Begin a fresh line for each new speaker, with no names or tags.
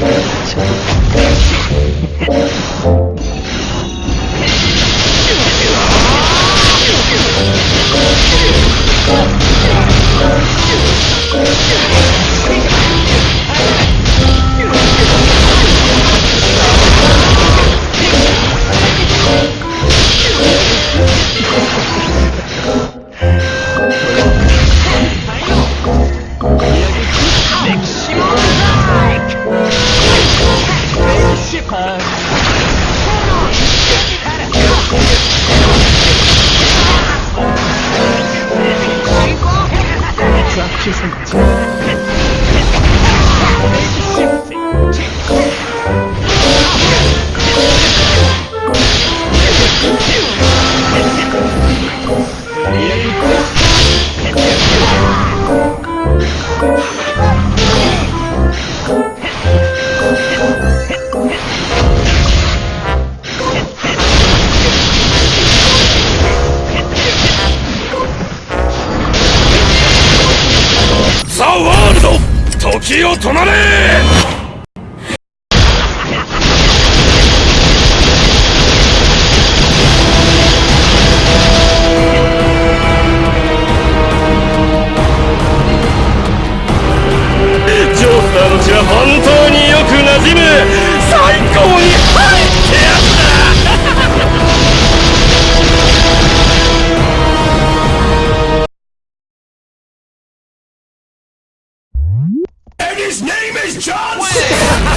家。Just like
ザ・ワールド！時を止まれ his name is John
Cena!